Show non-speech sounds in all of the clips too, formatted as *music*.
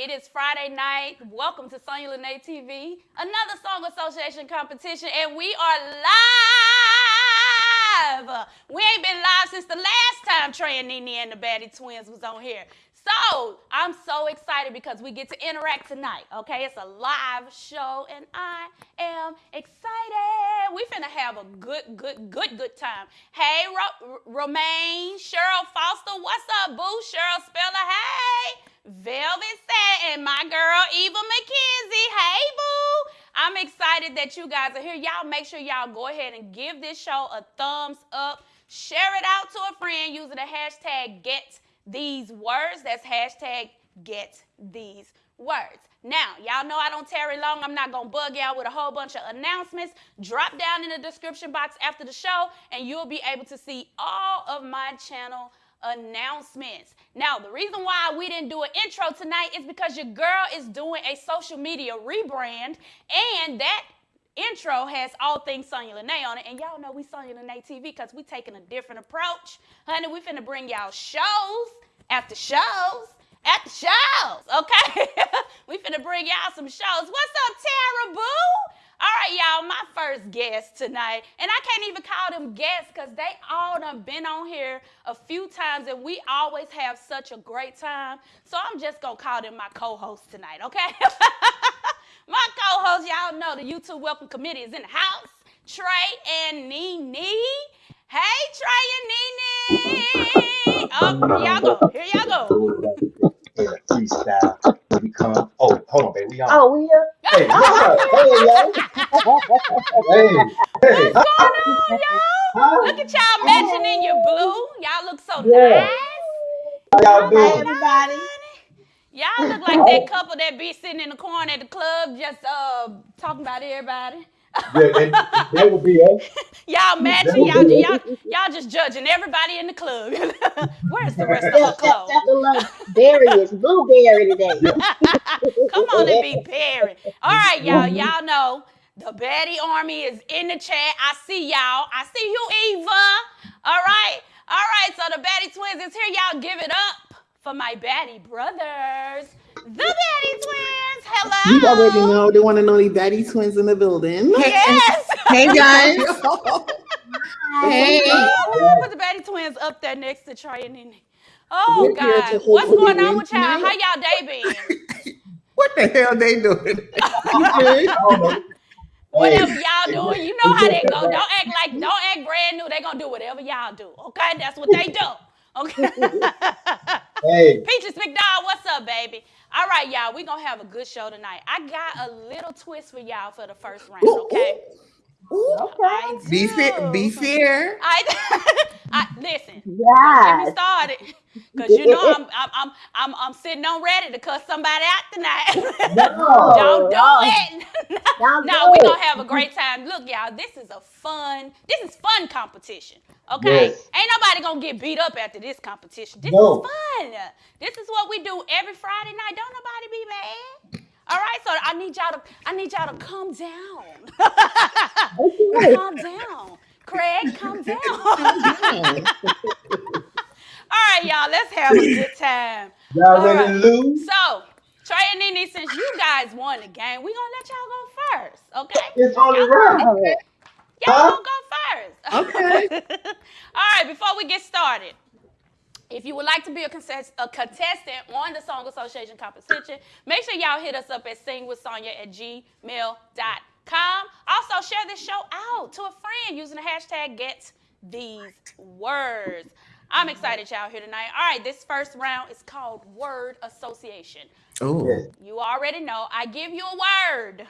It is Friday night. Welcome to Sonya Lene TV, another Song Association competition, and we are live. We ain't been live since the last time Trey and Nene and the Baddie Twins was on here. So I'm so excited because we get to interact tonight. Okay, it's a live show, and I am excited. We finna have a good, good, good, good time. Hey, Ro- Romaine, Cheryl Foster, what's up, boo? Cheryl Speller, hey. Velvet Set and my girl Eva McKenzie, hey, boo. I'm excited that you guys are here. Y'all make sure y'all go ahead and give this show a thumbs up. Share it out to a friend using the hashtag get these words. That's hashtag get these words. Now, y'all know I don't tarry long. I'm not going to bug y'all with a whole bunch of announcements. Drop down in the description box after the show, and you'll be able to see all of my channel announcements. Now, the reason why we didn't do an intro tonight is because your girl is doing a social media rebrand, and that intro has all things Sonya Lene on it. And y'all know we Sonya Lene TV because we taking a different approach. Honey, we finna bring y'all shows after shows after shows, okay? *laughs* we finna bring y'all some shows. What's up, Tara Boo? All right, y'all, my first guest tonight, and I can't even call them guests because they all done been on here a few times and we always have such a great time. So I'm just gonna call them my co-hosts tonight, okay? *laughs* my co-hosts, y'all know the YouTube Welcome Committee is in the house. Trey and Nene. Hey, Trey and Nene. Oh, here y'all go. Here y'all go. freestyle. We come. Oh, hold on, baby. We on. Oh, we here? Hey, what's up? *laughs* Hey, yo. Hey, hey. What's going on, y'all? Look at y'all matching in your blue. Y'all look so Yeah. nice. How y'all Hi, doing? everybody. Y'all look like that couple that be sitting in the corner at the club just uh talking about everybody. Yeah, and that would be us. *laughs* Y'all matching, y'all, y'all, y'all just judging everybody in the club. *laughs* Where's the rest of Except, her except, clothes? except the little berry is blueberry today. *laughs* Come on and be Perry. All right, y'all. Y'all know the Betty Army is in the chat. I see y'all. I see you, Eva. All right. All right. So the Betty twins is here. Y'all give it up for my Betty brothers. The Betty twins. Hello. You already know the one and only Betty twins in the building. Yes. Hey guys. *laughs* Hey. Ooh, Put the Betty twins up there next to Trey and Nene. Oh We're God. What's going on with y'all? How y'all day been? *laughs* What the hell they doing? *laughs* Whatever y'all doing, you know how they go. Don't act like, don't act brand new. They gonna do whatever y'all do. Okay, that's what they do. Okay. *laughs* Hey, Peaches McDowell, what's up, baby? All right, y'all, we gonna have a good show tonight. I got a little twist for y'all for the first round. Okay. I do. Be fair. Be fair. I, *laughs* I listen. Get me started, cause you know I'm I'm I'm I'm, I'm sitting on ready to cuss somebody out tonight. *laughs* No. Don't do no. it. *laughs* No, we're gonna have a great time. Look, y'all, this is a fun, this is fun competition. Okay? Yes. Ain't nobody gonna get beat up after this competition. This No. is fun. This is what we do every Friday night. Don't nobody be mad. All right, so I need y'all to I need y'all to calm down. Okay. *laughs* calm down. Craig, calm down. *laughs* All right, y'all, let's have a good time. y'all All ready right. to lose? So, Trey and Nene, since you guys won the game, we gonna let y'all go first, okay? It's only Y'all, right. y'all Huh? gonna go first. *laughs* Okay. All right, before we get started, if you would like to be a, contest- a contestant on the Song Association competition, make sure y'all hit us up at singwithsonya at gmail.com. Also, share this show out to a friend using the hashtag get these words. I'm excited y'all here tonight. All right, this first round is called word association. Oh. You already know I give you a word,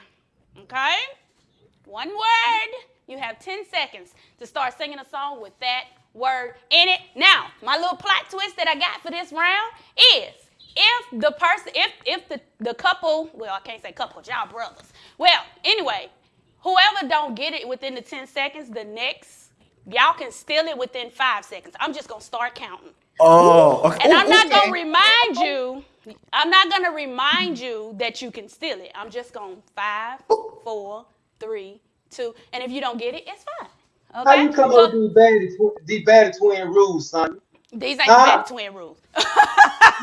okay? One word. You have 10 seconds to start singing a song with that word in it. Now, my little plot twist that I got for this round is if the person, if if the, the couple, well, I can't say couple, y'all brothers. Well, anyway, whoever don't get it within the 10 seconds, the next, y'all can steal it within five seconds. I'm just gonna start counting. Oh. Okay. And I'm not okay. gonna remind you. I'm not gonna remind you that you can steal it. I'm just gonna five, four, three, two, and if you don't get it, it's fine. How you come So- up with these bad, tw- bad twin rules, son? These ain't Huh? the Twin rules. *laughs*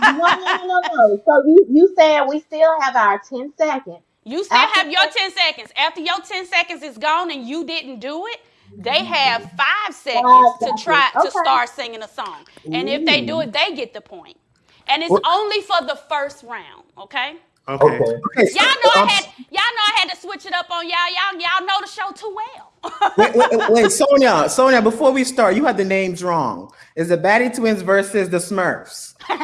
No, no, no, no. So you you saying we still have our ten seconds? You still After have your that- 10 seconds. After your 10 seconds is gone and you didn't do it, they mm-hmm. have five Five seconds to seconds. try to Okay. start singing a song. And if they do it, they get the point. And it's Well- only for the first round, okay? Okay. Okay. Okay, so- Y'all know I um, had y'all know I had to switch it up on y'all. Y'all y'all know the show too well. Wait, wait, wait, Sonya, Sonya, before we start, you had the names wrong. Is the Batty Twins versus the Smurfs? Cause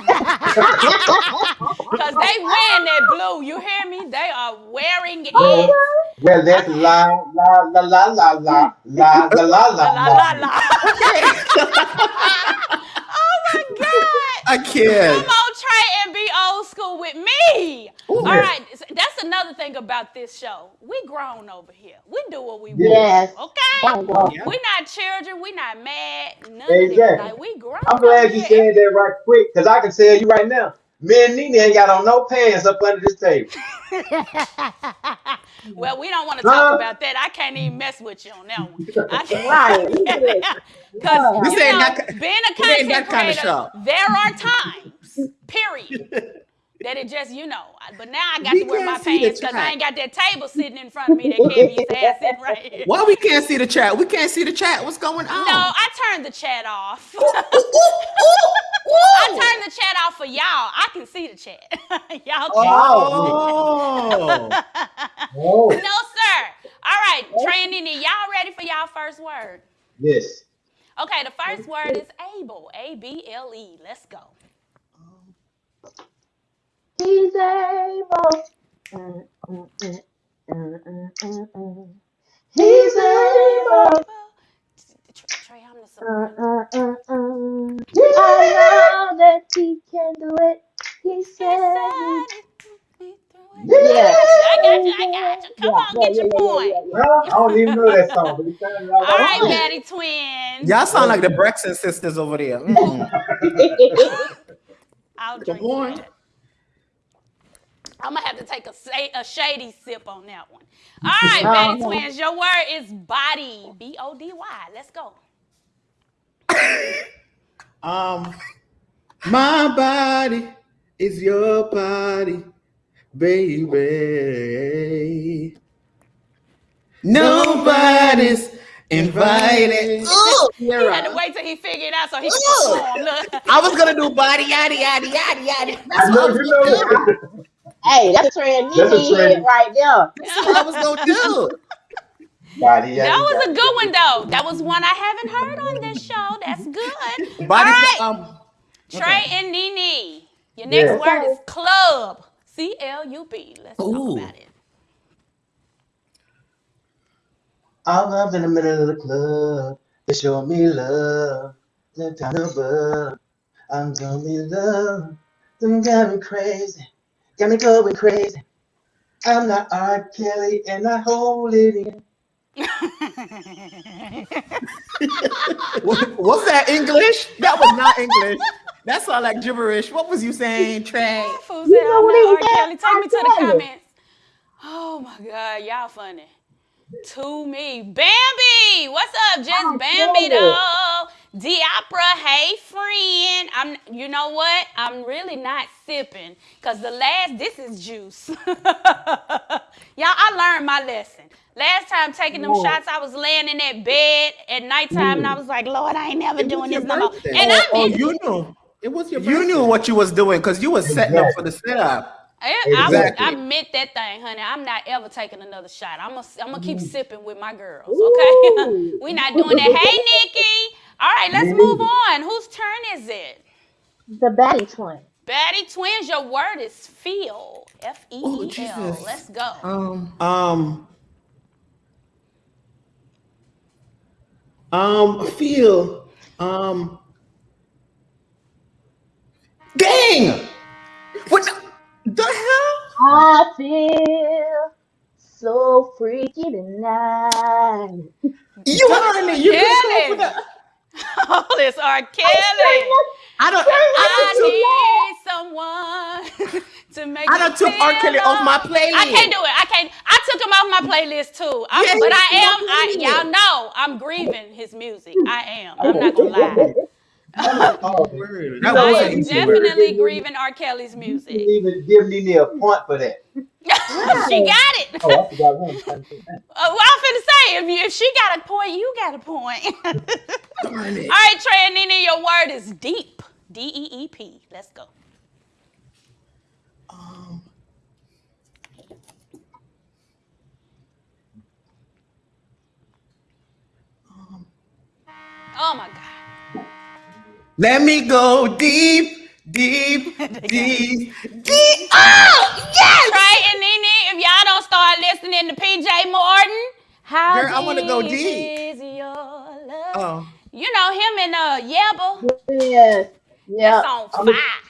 they wearing that blue. You hear me? They are wearing it. Well, well, that's la la la la la la la la la La la la la la. la. oh my God. A kid. Come on, Trey, and be old school with me. All right, s- that's another thing about this show. We grown over here. We do what we want. Okay. Oh, Thank Yeah. We're not children. We're not mad. None of. Exactly. Like we grown. I'm glad over you here. said that right quick, because I can tell you right now, me and Nene ain't got on no pants up under this table. *laughs* *laughs* well, we don't want to talk Huh? about that. I can't even mess with you on that one. I *laughs* can't. Right. Look at this. Because This you ain't know, that being a content that kinda creator, show. there are times, period, *laughs* that it just you know. But now I got We to wear my can't see the pants because I ain't got that table sitting in front of me that Kevin used to have sitting right here. Why we can't see the chat? We can't see the chat. What's going on? No, I turned the chat off. Ooh, ooh, ooh. I turned the chat off for y'all. I can see the chat. *laughs* y'all can. Oh. Oh, *laughs* No, sir. All right, Trey and y'all ready for y'all first word? yes. Okay, the first word is able. A B L E. Let's go. He's able. He's able. Trey, I'm the. I know that he can do it. He said he- it, put me through it. Yeah. I got you. I got you. Come Yeah, on, yeah, get your yeah, yeah, point. yeah, yeah. Well, I don't even know that song, but it sounded like All right, I Batty Twins. Y'all sound like the Braxton sisters over there. Mm. *laughs* I'll drink Come that. I'm gonna have to take a, a shady sip on that one. All right, Batty Uh-huh. Twins, your word is body. B O D Y. Let's go. *laughs* Um, my body is your body, baby. Nobody's invited. Ooh, He had to wait till he figured out so he could perform. Look. I was gonna do body yaddy yaddy yaddy yaddy. I That's know what I was you gonna know do. Hey, that's a trend. Nene right there. That's what I was gonna do. *laughs* Body, That yaddy, was a good one though. That was one I haven't heard on this show. That's good. Body, All right, um, Trey and Nene. Your next Yeah. word is club. C L U B. Let's Ooh. talk about it. I'm up in the middle of the club. They show me love. They're down above. I'm gonna be love. Them got me crazy. Got me going crazy. I'm not R. Kelly and I hold it in. *laughs* *laughs* what- what's that English? That was not English. *laughs* That all like gibberish. What was you saying, *laughs* Trey? Fool You said, know I'm what not R. Kelly. Take me to the comments. Oh my God, y'all funny. To me. Bambi! What's up, just I Bambi tell though? Diopra, hey friend. I'm you know what? I'm really not sipping. Cause the last this is juice. *laughs* Y'all, I learned my lesson. Last time taking them Yeah. shots, I was laying in that bed at nighttime and I was like, Lord, I ain't never It doing your this no more. And oh, I oh, you knew. It was your birthday. You knew what you was doing because you was setting up for the setup. I, I, Exactly. I meant that thing, honey. I'm not ever taking another shot. I'm gonna, I'm gonna keep sipping with my girls, okay? *laughs* we're not doing that. Hey, Nikki. All right, let's move on. Whose turn is it? The Batty Twin. Batty Twins, your word is feel. F E Oh, E L. Jesus. Let's go. Um, um, um, feel, um, dang! What the, the hell? I feel so freaky tonight. You heard me. You Kelly. couldn't come up with that. Oh, this R. Kelly. I don't. I I need someone *laughs* to make I me done took R. Kelly off my playlist. I can't do it. I can't. I took him off my playlist too. I'm, Yeah, but I am. I, y'all know I'm grieving his music. I am. I'm not gonna lie. That was horrible. Word. You That I am definitely give- grieving R. Kelly's You music. shouldn't even give Nene a point for that. *laughs* she got it. Oh, I forgot one. Uh, *laughs* well, I'm finna say, if, you, if she got a point, you got a point. All *laughs* Darn it. right, Trey and Nene, your word is deep. D E E P. Let's go. Um, um, Oh my God. Let me go deep, deep, *laughs* deep, deep. Oh, yes! Trey and Nene, if y'all don't start listening to PJ Morton, how Girl, I wanna go deep deep. is your love? Oh, You know him and uh Yebba. Yes. Yeah. It's on I'm fire.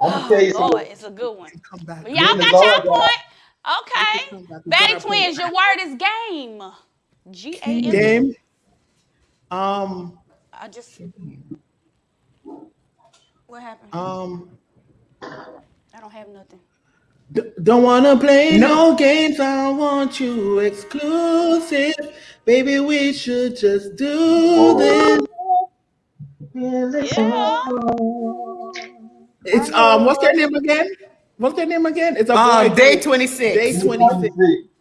I'm gonna tell you Oh, Lord, something. it's a good one. come back. But y'all got Lord your point. Okay. come back. We Batty Twins, point. your word is game. G A M. Game. Um, I just. What happened? um, I don't have nothing. d- don't wanna play no games. I want you exclusive, baby. We should just do Oh. this. Yeah. It's um, what's their name again? What's their name again? It's a Uh, boy day 26. Day 26.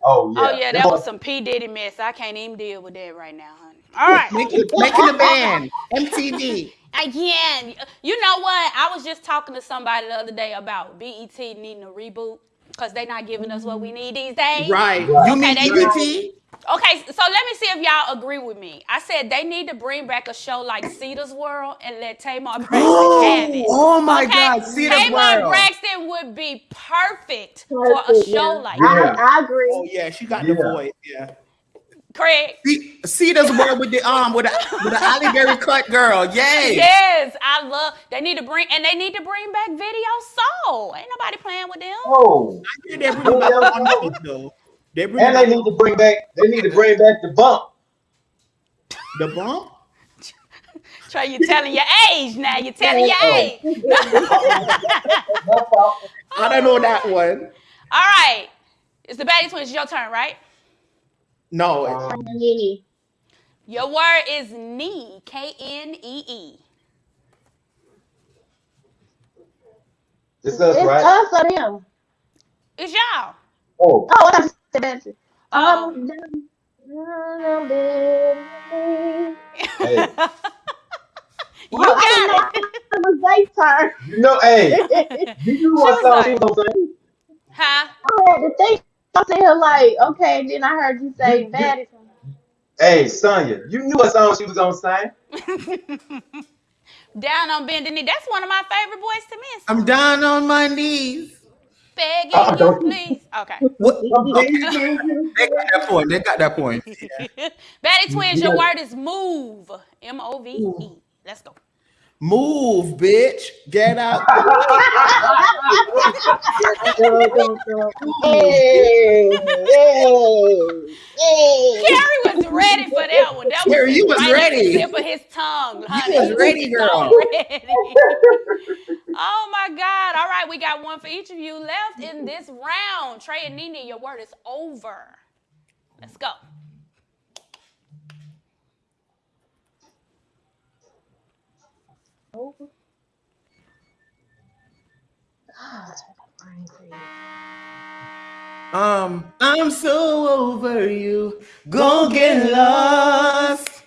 Oh yeah. Oh yeah, that was some P Diddy mess. I can't even deal with that right now, honey. All right. Making, making the *laughs* band. MTV. Again, you know what? I was just talking to somebody the other day about BET needing a reboot because they're not giving us what we need these days. Right. Right. You Okay, mean they- UBT? Okay, so let me see if y'all agree with me. I said they need to bring back a show like Cita's World and let Tamar *gasps* Braxton have it. Oh my okay? God, Cita's Tamar World. Braxton would be perfect, for a show yeah. like Yeah. that. I, I agree. Oh yeah, she got Yeah. the voice. Yeah. Craig? See, Cita's world with the um with the with the Halle Berry cut girl. Yay. Yes, I love. They need to bring and they need to bring back Video Soul. Ain't nobody playing with them. Oh, Yeah, they bring back one more, though. They bring and they need to bring back. They need to bring back the bump. the bump. Trey, you telling your age now. You're telling your Oh. age. *laughs* My. I don't know that one. All right, it's the Batty Twins. Your turn, right? No. Um, Nene. Your word is knee. K N E E. it's us, It's right? us or them. It's y'all. Oh, Oh, *laughs* I thought you said Um, dum- dum- hey, you Well, got didn't it. It was their turn. you know, hey, *laughs* you knew what She was song she was gonna sing? Huh? I had to think. I said her like, okay, then I heard you say bad. Hey, Sonya, you knew what song she was gonna sing? *laughs* Down on bending knee. That's one of my favorite boys to miss. I'm down on my knees. Begging Oh, you, don't- please. Okay. *laughs* What? I'm Okay. They got that point. They got that point. *laughs* Batty Twins, your word is move. M O V E. Let's go. Move, bitch. Get out. Hey, hey, hey. Carrie was ready for that one. That Carrie, you was right the ready. Tip of his tongue, honey. was He ready, so girl. ready. *laughs* oh my God! All right, we got one for each of you left in this round. Trey and Nene, your word is over. Let's go. Um, I'm so over you. Go get lost.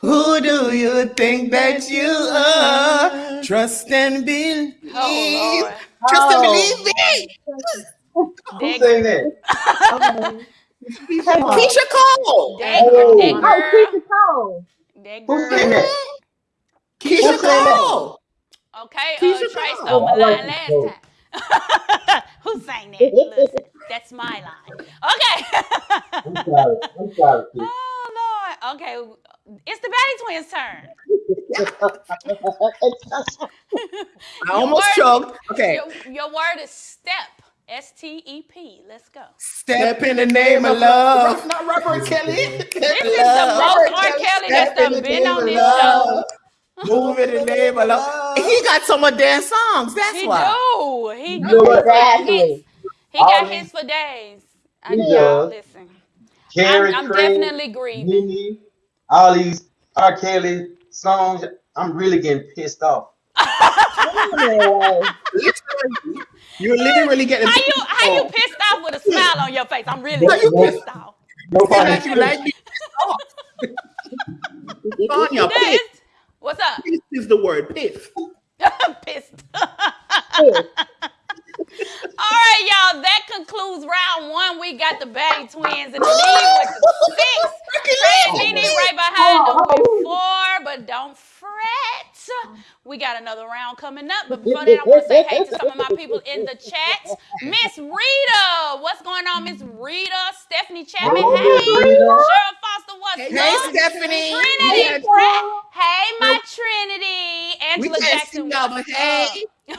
Who do you think that you are? Trust and believe. Oh Lord. Trust and Oh. believe me. Who That, sang that? Come. Keyshia Cole. that, Oh. that Oh, girl. Keyshia Cole. That Who girl. sang that? Keyshia Who sang that? Cole. Okay, uh, Keyshia Trey Cole. stole my Oh, I like line last song. time. *laughs* Who sang that? Listen, that's my line. Okay. I'm sorry. I'm sorry. *laughs* Keith. oh Lord. Okay, it's the Batty Twins' turn. *laughs* I almost word- choked. Okay. Your, your word is step. S T E P. Let's go. Step in the name of love. Not Robert Kelly. This is the most R. Kelly that's Step in done been on this love. show. Move in the name of love. *laughs* He got some of dance songs. That's He why. do. He You do. know? He got hits. Exactly. He got All hits for days. I He know y'all does. listen. Carrie I'm, I'm Craig, definitely grieving. Nene, all these R. Kelly songs. I'm really getting pissed off. Literally, *laughs* you're literally getting. How you how you pissed pissed off with a smile on your face? I'm really How you pissed off. *laughs* No off. funny Like you like me pissed off. Tanya, This pissed. What's up? Pissed is the word. *laughs* Pissed. pissed. All right, y'all. That concludes round one. We got the Batty Twins in the lead with the six. Trey and right behind them with four, but don't fret. We got another round coming up. But before that, I want to say hey to some of my people in the chat. Miss Rita, what's going on, Miss Rita? Stephanie Chapman, Oh, hey. Miss Cheryl Foster, what's Hey, up? Stephanie. Trinity, Yeah. Hey, my Trinity. Angela can't Jackson, see y'all, but what's hey.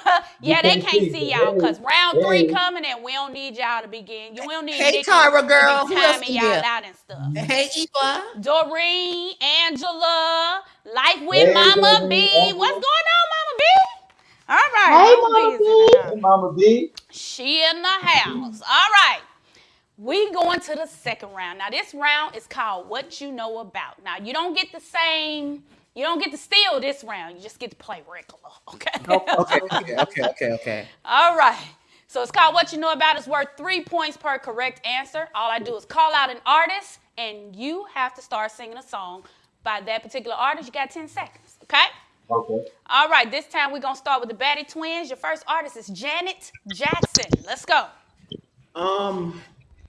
Up? *laughs* yeah, they can't can't see, see y'all because round three hey. coming and we don't need y'all to begin. You don't need Hey, Nikki Tara to girl. be Who timing y'all here? out and stuff. Hey, Eva. Doreen, Angela, Life with Hey, Mama Doreen, B. Angela. What's going on, Mama B? All right, Hey, Mama Mama B's in the B. Hey, Mama B. She in the house. All right. We going to the second round. Now this round is called What You Know About. Now you don't get the same, you don't get to steal this round. You just get to play regular. *laughs* Okay. Okay, okay, okay, okay, okay. All right. So it's called What You Know About. It's worth three points per correct answer. All I do is call out an artist, and you have to start singing a song by that particular artist. You got 10 seconds. Okay? Okay. All right. This time we're going to start with the Batty Twins. Your first artist is Janet Jackson. Let's go. Um.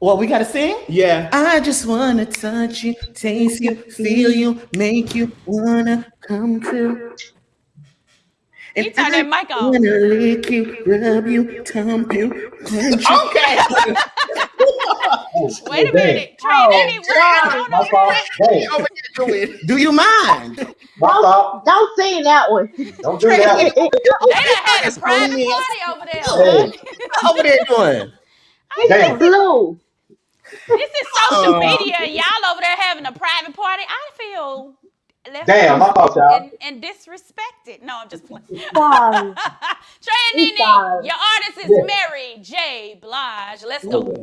What we gotta sing? Yeah. I just wanna touch you, taste you, feel you, make you wanna come to. You turn that mic on. Wanna lick you, rub you, thump you, punch you. Okay. *laughs* Wait a minute. Trey, Oh, Nene, what's going on over fault. there? Hey, Do you mind? my fault. Don't sing that one. Don't do that. They done had a private party over there. Hey, Over there doing? damn. Blue. This is social Uh. media. Y'all over there having a private party. I feel left Damn, my out fault, y'all. and, and disrespected. No, I'm just playing. Sorry. Trey and Nene, your artist is Yeah. Mary J. Blige. Let's go.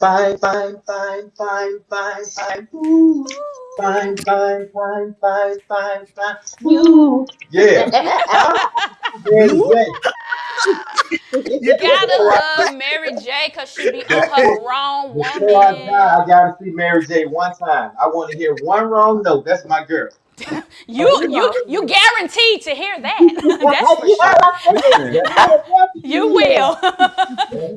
Fine, fine, fine, fine, fine, fine. Ooh. Fine, fine, fine, fine, fine, fine. You. Yeah. *laughs* Yeah, yeah. You gotta love Mary J. because she be on her grown Before I die, woman. I gotta see Mary J. one time. I want to hear one wrong note. That's my girl. *laughs* You you you guaranteed to hear that. *laughs* That's for sure. *laughs* You will.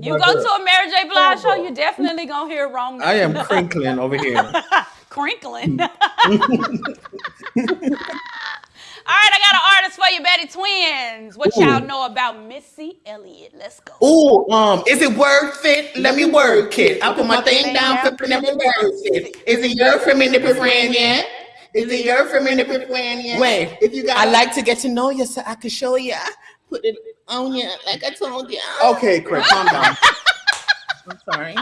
you go to a Mary J. Blige show, you definitely gonna hear wrong. I am crinkling over here. crinkling. All right, I got an for you, Betty Twins. What y'all know about Missy Elliott? Let's go. Ooh, um, is it worth it? Let me work it. I put my thing down for let me work it. Is it your for me to be friend yet? Is it your for me to be friend yet? Wait, if you got, I like to get to know you so I can show you. Put it on you like I told you. Okay, Craig, calm down. *laughs* I'm sorry.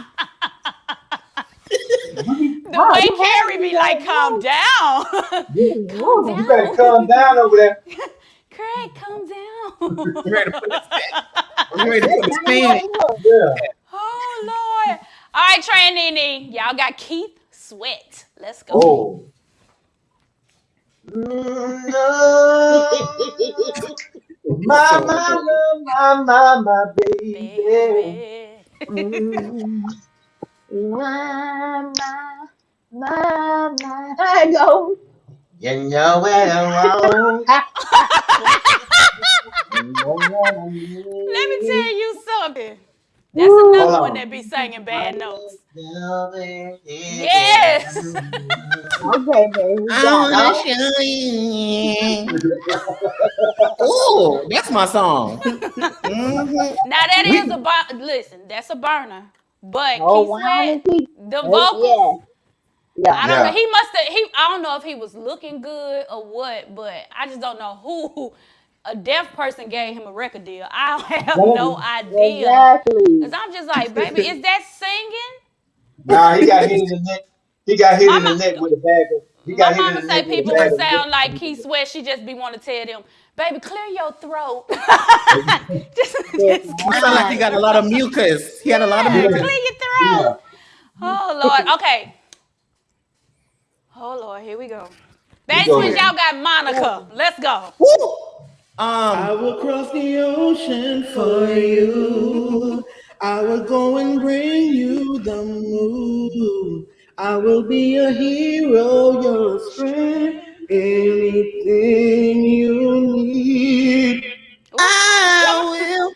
The way Carrie be like, calm down. *laughs* You better calm down over there. *laughs* Craig, calm down. I'm ready to put this back. *laughs* I'm ready to put this man. Oh, Lord. All right, Trey and Nene, y'all got Keith Sweat. Let's go. Oh. No. *laughs* My, my, my, my, my baby. Baby. Mm. *laughs* My, my, my, my. I go. You know where I'm wrong. *laughs* Let me tell you something. That's another Hold one that be singing bad notes. Yes. Yes. *laughs* Okay, baby. I Got wanna show you. Ooh, that's my song. Mhm. Now that is a bur- listen. That's a burner. But Oh, Keith wow. Sweat, Keith. the Yeah. Vocals. Yeah. I don't Yeah. know. He must have. He. I don't know if he was looking good or what, but I just don't know who. A deaf person gave him a record deal. I *laughs* have no idea. Exactly. Cause I'm just like, baby, is that singing? Nah, he got hit in the neck. He got hit in the neck with a bag of. He My got hit mama say neck with a people bag would sound like Keith Sweat. She just be want to tell them, baby, clear your throat. *laughs* *laughs* just, Yes, just He sound like he got a lot of mucus. He had a lot of mucus. clear your throat. Yeah. Oh Lord. Okay. Oh Lord, here we go. That's go Twins, y'all got Monica. Let's go. Woo! I Um, will cross the ocean for you. I will go and bring you the moon. I will be a hero, your strength, anything you need. I will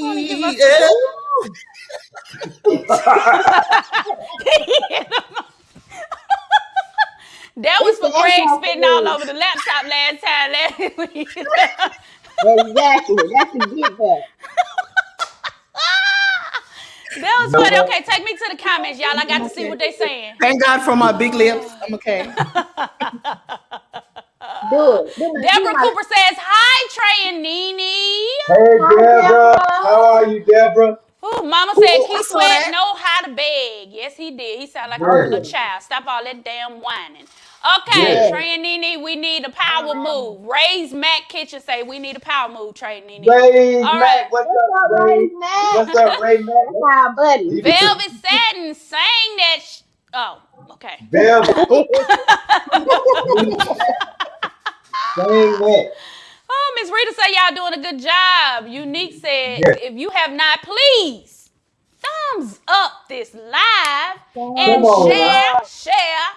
Wanna be. *laughs* Yeah. that was for the Craig spitting all over the laptop last time. last *laughs* week. Exactly. That's a get back. that was No. funny. Okay, take me to the comments, y'all. I got to see what they're saying. Thank God for my big lips. I'm okay. *laughs* Do it. Deborah Cooper says, Hi, Trey and Nene. Hey, Deborah. Deborah. How are you, Deborah? Ooh, Mama said Ooh, I Keith Sweat that. know how to beg. Yes, he did. He sounded like a little child. Stop all that damn whining. Okay, Yes. Trey and Nene, we need a power move. Raise Mac Kitchen say we need a power move, Trey and Nene. Ray All Mac. right. What's What's up, up, Ray? Ray Mac? What's up, Ray Mac? *laughs* That's our buddy. Velvet Satin sang that. Sh- oh, okay. Velvet. *laughs* *laughs* Saying that. Oh, Miss Rita say y'all doing a good job. Unique said, Yes. if you have not, please thumbs up this live and on, share, share,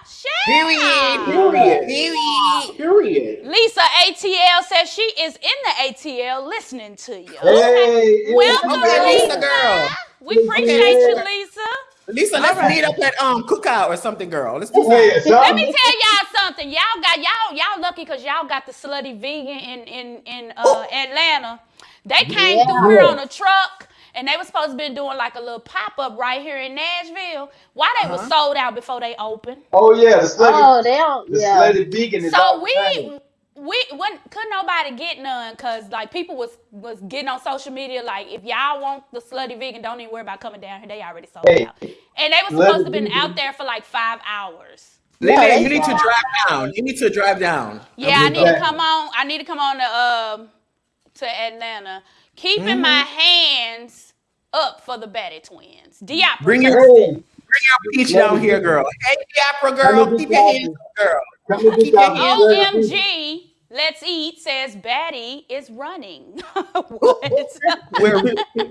share. Period. Period. Period. Period. Lisa ATL says she is in the ATL listening to you. Hey, Welcome, Okay, Lisa Lisa. girl. We appreciate you, Lisa. Lisa, let's meet up at um cookout or something, girl. Let's do Hey, something. Let me tell y'all something. Y'all got y'all y'all lucky because y'all got the slutty vegan in in in uh, Atlanta. They came Yeah. through here on a truck. And they were supposed to be doing like a little pop up right here in Nashville. Why they Uh-huh. was sold out before they opened? Oh yeah, the slutty, Oh, they don't. the Yeah. slutty vegan is So off we chain. We when couldn't nobody get none because like people was was getting on social media like if y'all want the slutty vegan, don't even worry about coming down here. They already sold Hey, out. And they was slutty supposed to been vegan. out there for like five hours. Yeah, Lily, they you need to drive down. You need to drive down. Yeah, I need to come on. I need to come on to um to Atlanta. Keeping my hands up for the Betty twins. Diopra. Bring your Hey, bring your peach down here, girl. Hey, Diapra girl, keep your hands up, girl. come Keep your out. hands Slutty vegan. OMG, let's eat says Betty is running. *laughs* what? *laughs* We're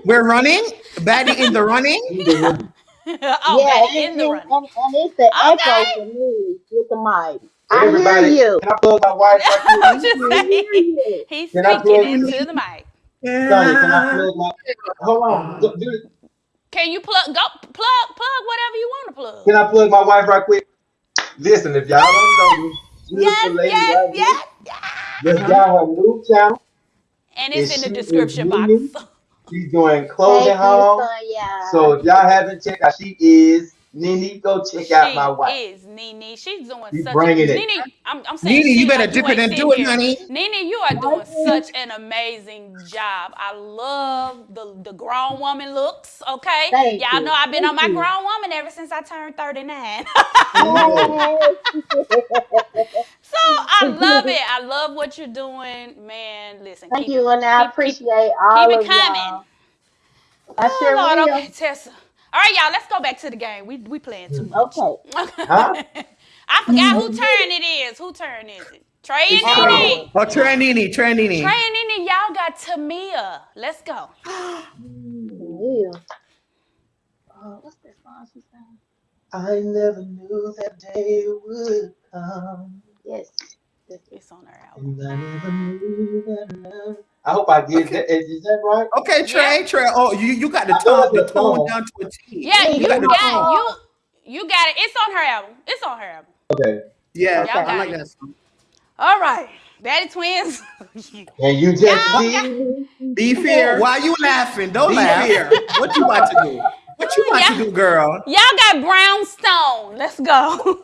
we're running. Baddie in the running. oh, yeah, Betty and, in the running. *laughs* Oh, and, and it's the Okay. echo for me with the mic. I Everybody, hear you. can I plug my wife? I'm just hear saying. you. He's Can speaking plug- into the mic. Sonny, can I plug my? Hold on. Do- do- Can you plug? Go plug, plug whatever you want to plug. Can I plug my wife right quick? Listen, if y'all don't know this beautiful Yes, lady yes, right here, yes, yes. just got her new channel. And it's And in the description box. *laughs* She's doing clothing Thank you, home. Sonya. So if y'all haven't checked out, she is Nene. Go check out my wife. She is Nene. She's doing She's such bringing a it. Nene. I'm, I'm saying Nene, you better dip it and do it, here. honey. Nene, you are doing such an amazing job. I love the the grown woman looks. Okay, Thank y'all you. know I've been on my you. grown woman ever since I turned 39. Yes. *laughs* so I love it. I love what you're doing, man. Listen, Thank keep you, it, and I keep- appreciate all keep it of coming. y'all. I Oh, sure Lord, will. okay, Tessa. All right, y'all, let's go back to the game. We we playing too much. Okay. *laughs* Huh? I forgot who mm-hmm. turn it is. Who turn is it? Trey and It's Nene. Oh, Tranini, Tranini. Trey and Nene, y'all got Tamia. Let's go. *gasps* Yeah. Oh, what's that song she sang? I never knew that day would come. Yes. It's on our album. And I never knew that love. I hope I get that. Is, is that right? Okay, Trey, Trey. Oh, you, you got the tone, the it's a song. tone down to a T. Yeah, you got the got tone. you you got it. It's on her album. It's on her album. Okay. Yeah, Y'all I like it. that song. All right. Daddy twins. *laughs* And you just Y'all see Be fair. Why you laughing? Don't Be laugh. fair. What you about to do? What you about Yeah. to do, girl? Y'all got brownstone. Let's go.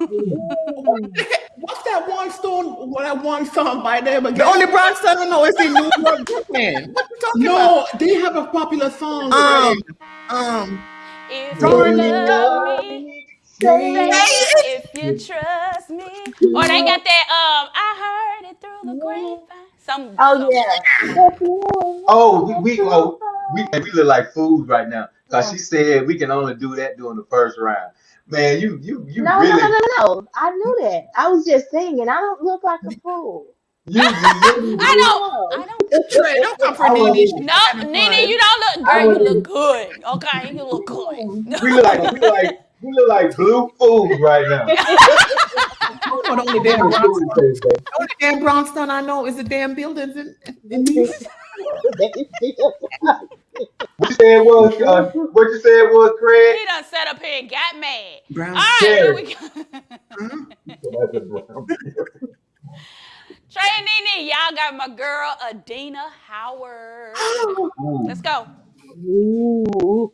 What's that one song? That one song by them again? The only brown son I know is in New York, Brooklyn. *laughs* What you talking no, they have a popular song. Um, um, if you you love me, say if you trust me. Or they got that um I heard it through the grapevine. Some Oh some- yeah. Oh, we, we oh we we look like fools right now. Cause she said we can only do that during the first round. Man, you you you No, no, really no, no, no. I knew that. I was just singing. I don't look like a fool. you, you really I *laughs* do. don't. I don't. Trey, don't come for I Nene. No, Nene, you don't look. Oh. I Girl, you look good. Okay, you look good. We look like we look like we look like blue fools right now. *laughs* Oh, the only damn brownstone, *laughs* the only damn brownstone I know is the damn buildings in, in these. What you said was uh, what you said was Craig? He done set up here and got mad. All Brown. right, here we go. *laughs* Trey and Nene, y'all got my girl Adina Howard. *gasps* Let's go. Ooh.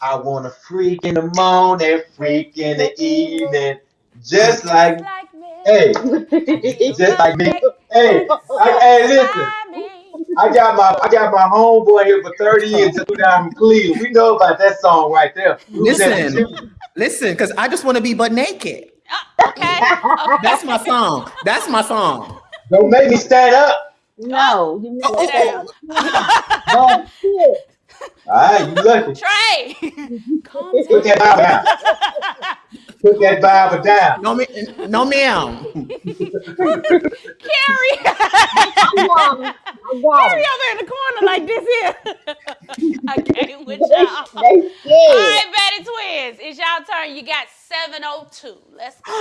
I want a freak in the morning, freak in the evening, just like Like me. hey, just like me. Hey, *laughs* I, hey, listen. By me. I got my I got my homeboy here for 30 years to down in Cleveland. We know about that song right there. We was at the Listen. Listen, because I just want to be butt naked. Uh, okay. okay. *laughs* That's my song. That's my song. Don't make me stand up. No, you Oh, oh, Damn. oh, shit. *laughs* All right, you lucky. Trey, calm Put down. *laughs* that Bible down. Put that Bible down. No, ma- no, ma'am. Carrie. I'm wrong. I got Carrie it. over in the corner like this here. I can't with y'all. All They scared. right, Betty Twins, it's y'all turn. You got 702. Let's go.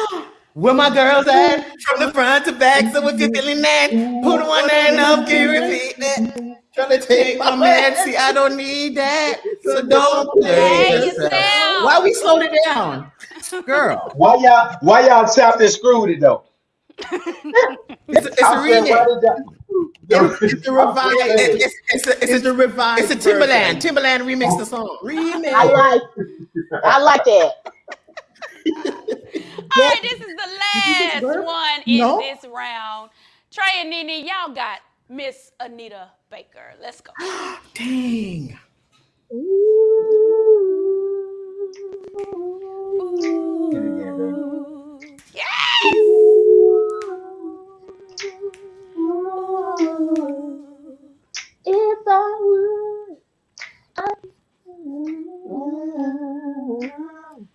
Where my girls at? From the front to back. So if you're feeling that, put one hand up, can you repeat that? Trying to take my man. See, I don't need that. So don't play Hey, yourself. yourself. Why we slowed it down? Girl, Why y'all why y'all chopped and screwed it though? *laughs* it's, a- it's a I said, why remix. It's, it's a revive. It's, it's, it's, a, it's, a revive. It's a Timbaland. Timbaland remix the song. Remix. I like. I like that. *laughs* All right, this is the last one in No. this round. Trey and Nene, y'all got Miss Anita Baker. Let's go. *gasps* Dang. Yes!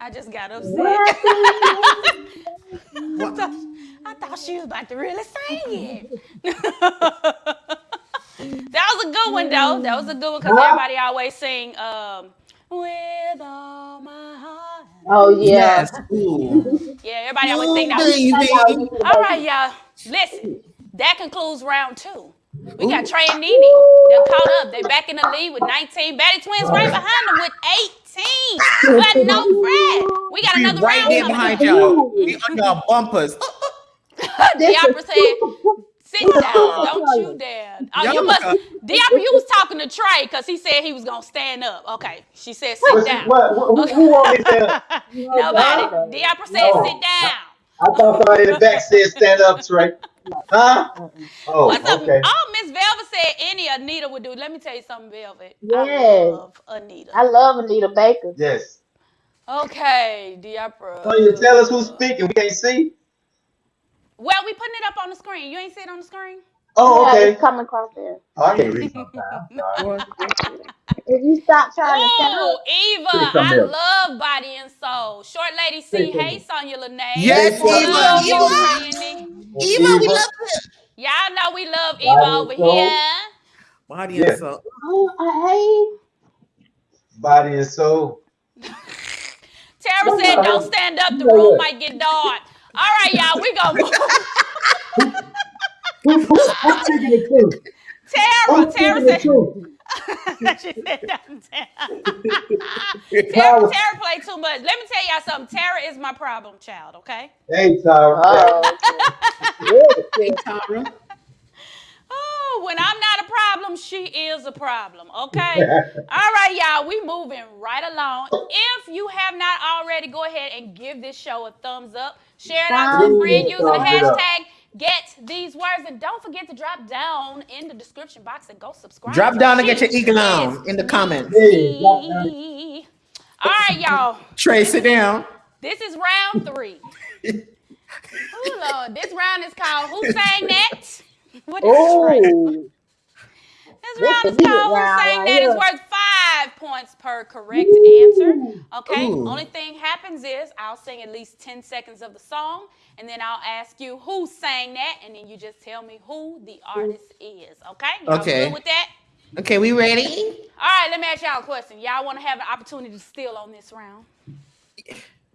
I just got upset. I *laughs* I thought, I thought she was about to really sing it. *laughs* that was a good one, though. That was a good one because everybody always sing um, with all my heart. Oh yeah. Yes. Yeah, everybody always sing that. All right, y'all. Listen, that concludes round two. We got Trey and Nene. They're caught up. They're back in the lead with 19. Batty Twins right behind them with 18. But no Fred. We got We another right round there coming. behind y'all. *laughs* We on y'all bumpers. *laughs* Diopra said, sit down. Don't you dare. Oh, you must, look Diopra, you was talking to Trey because he said he was going to stand up. Okay. She said, sit down. what- who, who want me to? Nobody. Diopra said, No. sit down. I thought somebody in the back said stand up, Trey. *laughs* Huh? Oh, What's up? okay. Oh, Miss Velvet said any Anita would do. Let me tell you something, Velvet. I Yes. love Anita. I love Anita Baker. Yes. Okay, Diopra. So you tell us who's speaking. We can't see. Well, we putting it up on the screen. You ain't see it on the screen? Oh, Yeah, okay. it's coming across there. Oh, I can't read If you stop trying to stand Oh, Eva, I else. love Body and Soul. Short Lady C. Say something. Hey, Sonya Lene. Yes, Love Eva, you, Eva. Randy. Eva, we love you. Y'all know we love Body Eva and over Soul. here. Body Yeah. and soul. oh, I hate. Body and soul. *laughs* Tara said, don't stand up. The room might get dark. All right, y'all, we gonna move. *laughs* Who, who, who's speaking the truth? Tara, Who's Tara speaking said, *laughs* she said that. Tara, *laughs* Tara played too much. Let me tell y'all something. Tara is my problem child, okay? Hey, Tara. Oh, Hey, Tara. Oh, when I'm not a problem, she is a problem, okay? *laughs* All right, y'all, we moving right along. If you have not already, go ahead and give this show a thumbs up. Share it out to a friend using the Thumbs up. hashtag get these words. And don't forget to drop down in the description box and go subscribe. Drop down and get your eagle Is on in the comments. Hey, drop down. Me. All right, y'all. Trace it down. This is round three. *laughs* oh Lord, this round is called Who Sang That? What is right? oh. This This round the is heated called Who round Sang That? It's here. worth five five points per correct answer. Okay. Ooh. Only thing happens is I'll sing at least 10 seconds of the song, and then I'll ask you who sang that, and then you just tell me who the artist is. Okay? Y'all Okay. good with that? Okay, we ready? All right, let me ask y'all a question. Y'all want to have an opportunity to steal on this round?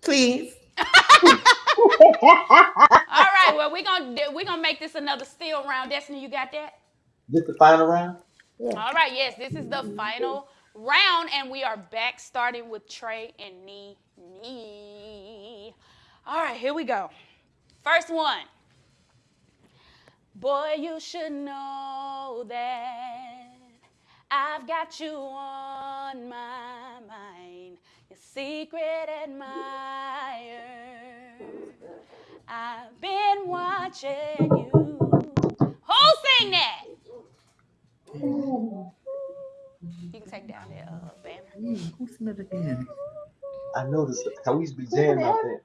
Please. *laughs* *laughs* All right, well, we're gonna we're gonna make this another steal round. Destiny, you got that? This the final round? All right, yes, this is the final round, and we are back starting with Trey and Nee Nee. All right, here we go. First one. Boy, you should know that I've got you on my mind, your secret admirer. I've been watching you. Who sing that? You can take down that uh, banner. Who's that again? I noticed how we used to be jamming out there.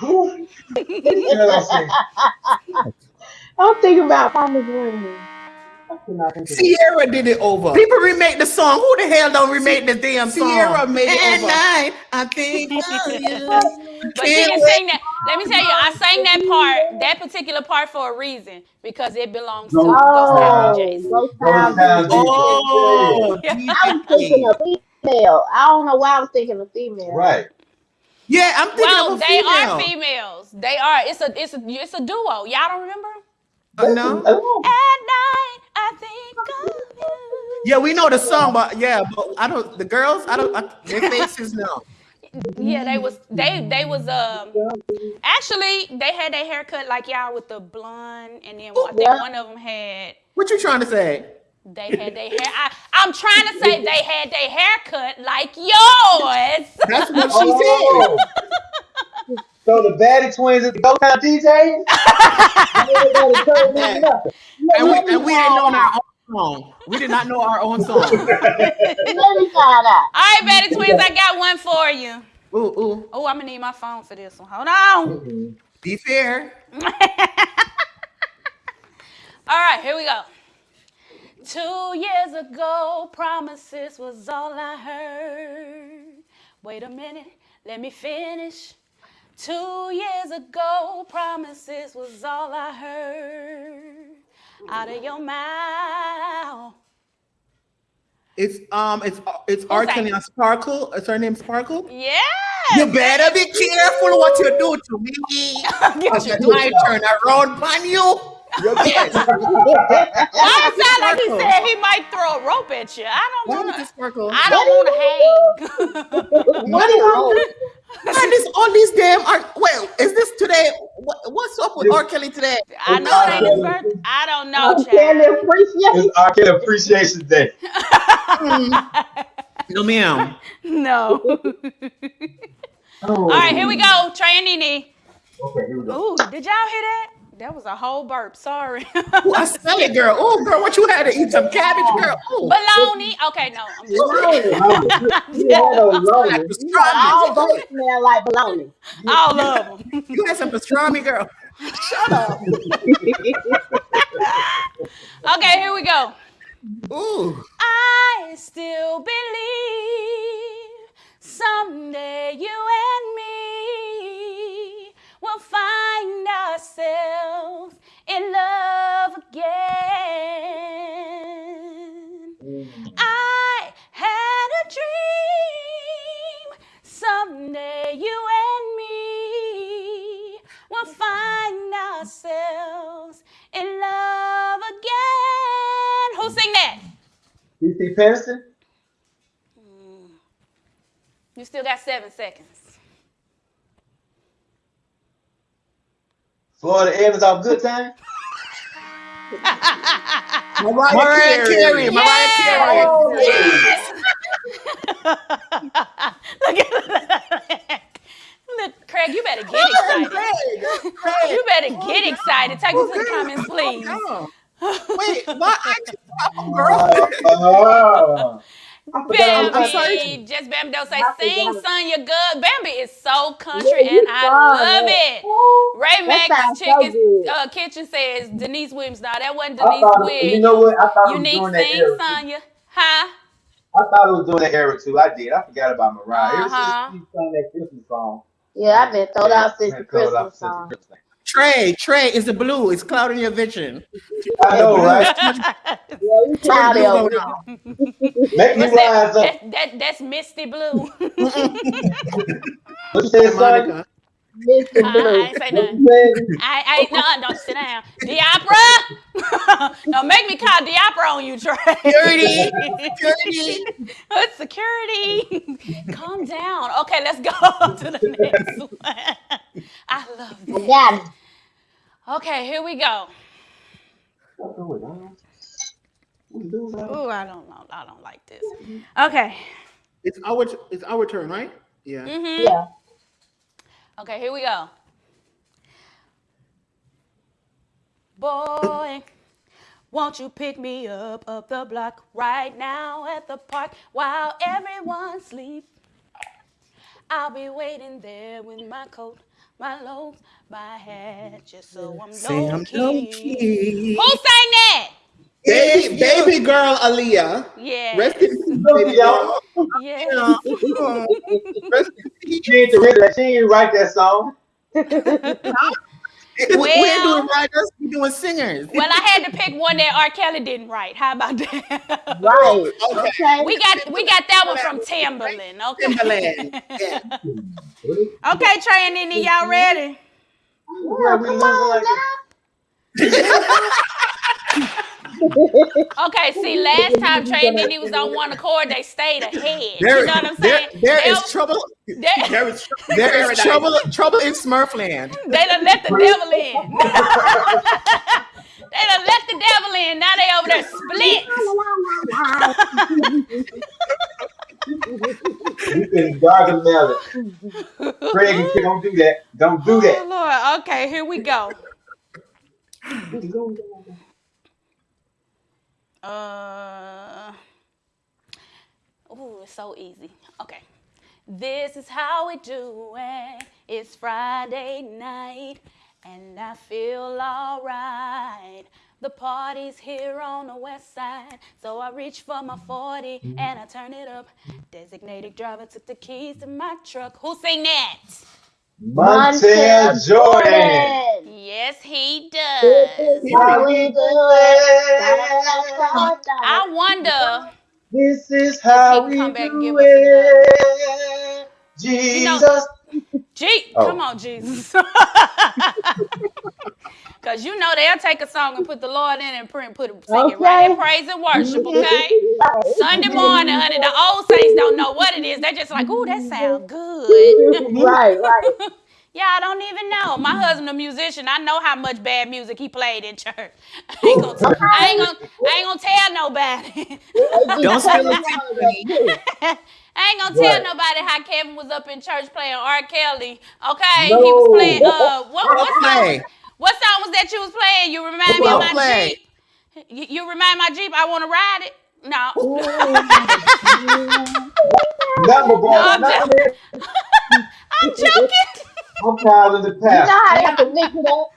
Who? Girl, I said, I'm thinking about Thomas Green. I cannot think of it. Sierra did it over. People remake the song. Who the hell don't remake the damn song? Sierra made it And over. I, I think *laughs* of you. But she didn't sing that. Let me tell you, I sang that part, that particular part for a reason because it belongs to Ghost Ghost Town Oh, DJs. Ghost Ghost Town Town DJ. Oh, I was thinking DJ. of female. I don't know why I was thinking of female. Right. Yeah, I'm thinking Well, of a they female. are females. They are. It's a it's a it's a duo. Y'all don't remember? Uh, no. Oh, At night, I think of you. Yeah, we know the song, but yeah, but I don't. The girls, I don't. I, their *laughs* faces, no. Yeah, they was they they was um actually they had their haircut like y'all with the blonde, and then I think Yeah. one of them had What you trying to say? They had their hair. I, I'm trying to say they had their haircut like yours. *laughs* That's what she Oh. So the Baddie Twins is the Ghost Town DJ. Everybody told me nothing. And we, and we didn't know our own song. We did not know our own song. *laughs* Let me find out. All right, Betty Twins, I got one for you. Ooh, ooh. Oh, I'm gonna need my phone for this one. Hold on. Be fair. *laughs* All right, here we go. Two years ago, promises was all I heard. Wait a minute, let me finish. Two years ago, promises was all I heard out of your mouth. It's um, it's it's that? Sparkle. Is her name Sparkle? Yeah. You better be careful what you do to me. Cause *laughs* Get when I turn around on you, you get. Why it sound like he said he might throw a rope at you? I don't want to. Sparkle? I don't want to hang. What is And this all these damn are wait, is this today? What, what's up with R. Kelly today? I know it ain't his birthday. I don't know, it? Can child. appreciate It's R. Kelly Appreciation Day. *laughs* No ma'am. No. *laughs* Oh. All right, here we go. Trey and Nene. Okay, here we go. Ooh, did y'all hear that? That was a whole burp. Sorry. Ooh, I smell it, girl. Oh, girl, what you had to eat some cabbage, girl? Ooh. Baloney. Okay, no. I'm just bologna. *laughs* You had no bologna. Like You got all pastrami. both smell like bologna. all of them. You had some pastrami, girl. Shut up. *laughs* Okay, here we go. Ooh. I still believe someday you and me will find ourselves in love again. I had a dream someday you and me will find ourselves in love again. Who sing that? DC Patterson? Mm. You still got seven seconds. Florida Evans off Good Time? *laughs* Mariah, Mariah Carey. Mariah Carey. Look *laughs* at Look, Craig, you better get excited. Craig, Craig. You better get excited. Take me to the comments, please. *laughs* Oh, Wait, what? I oh, girl. I forgot I'm sorry. Bambi, just Bambi don't say, sing, son, you're good. Bambi is so country, Yeah, and I love man. it. Ooh, Ray that Max sounds so uh, Kitchen says Deniece Williams. No, that wasn't Deniece thought, Williams. you know what? I thought it was Unique during that sing, era. Sonya. Huh? I thought it was doing that era too. I did. I forgot about Mariah. Uh-huh. since she sung that Christmas song. Yeah, I've been thrown out since the throw it out Christmas song. Christmas. Trey, Trey is the blue. It's clouding your vision. I know, right? Yeah, we cloudy blue over going there. Make me that? rise up. That, that? That's Misty Blue. *laughs* What you say, son? Monica. Mr. I, I Blue. ain't say nothing. I, I ain't none. Don't sit down. Diopra. *laughs* Don't make me call Diopra on you, Trey. Security. Security. It's *laughs* security. Calm down. Okay, let's go *laughs* to the next one. I love I this. got. Okay, here we go. What's going on? What you doing. Ooh, I don't know. I don't like this. Okay. It's our it's our turn, right? Yeah. hmm Yeah. Okay, here we go. Boy, won't you pick me up up the block right now at the park while everyone sleeps? I'll be waiting there with my coat, my loaves, my hat, just so I'm low I'm key. low-key. Who sang that? Baby, baby girl Aaliyah. Yeah. Rest in peace, baby girl. Yeah. Yeah. Oh, Rest in peace. She ain't the rhythm. She ain't write that song. *laughs* we Well- ain't doing writers, we doing singers. Well, I had to pick one that R. Kelly didn't write. How about that? Right. *laughs* Okay. Okay. We got we got that one from Timbaland. Okay. Timbaland. Yeah. *laughs* Okay, Trey and Nene, y'all ready? Yeah, we oh, Come on like now. Okay, see, last *laughs* time Trey and Nene was on one accord, they stayed ahead. There, you know what I'm saying? there they, is trouble. they, There is *laughs* there is trouble trouble in Smurfland. they done let the devil in. *laughs* they done let the devil in. Now they over there split. You can gargle melon. Craig and don't do that. Don't do Oh, that. Lord. Okay, here we go. Uh, ooh, it's so easy. Okay. This is how we do it. It's Friday night, and I feel alright. The party's here on the west side, so I reach for my 40 and I turn it up. Designated driver took the keys to my truck. Who sing that? Montell Jordan. Yes, he does. how we do it. I wonder. This is how we come back and do it. Jesus. G, Oh. come on, Jesus. *laughs* Cause you know they'll take a song and put the Lord in and print, put it, sing it right in praise and worship, *laughs* okay? Sunday morning, honey, the old saints don't know what it is. They're just like, ooh, that sounds good. *laughs* right, right. Yeah, I don't even know. My husband a musician. I know how much bad music he played in church. I ain't gonna, I ain't gonna, I ain't gonna tell nobody. Don't spill the I ain't gonna tell Right. nobody how Kevin was up in church playing R. Kelly. Okay, No. he was playing. Uh, what, what Don't song? play. What song was that you was playing? You remind me of my play. Jeep. You, you remind my Jeep. I want to ride it. No. *laughs* Number boy. No, I'm number just- *laughs* I'm joking. I'm calling the You know how they have to mix it up.